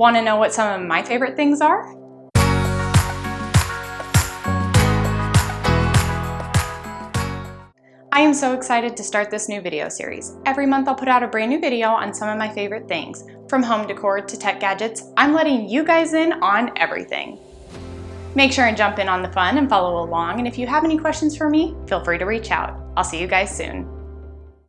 Want to know what some of my favorite things are? I am so excited to start this new video series. Every month I'll put out a brand new video on some of my favorite things. From home decor to tech gadgets, I'm letting you guys in on everything. Make sure and jump in on the fun and follow along, and if you have any questions for me, feel free to reach out. I'll see you guys soon.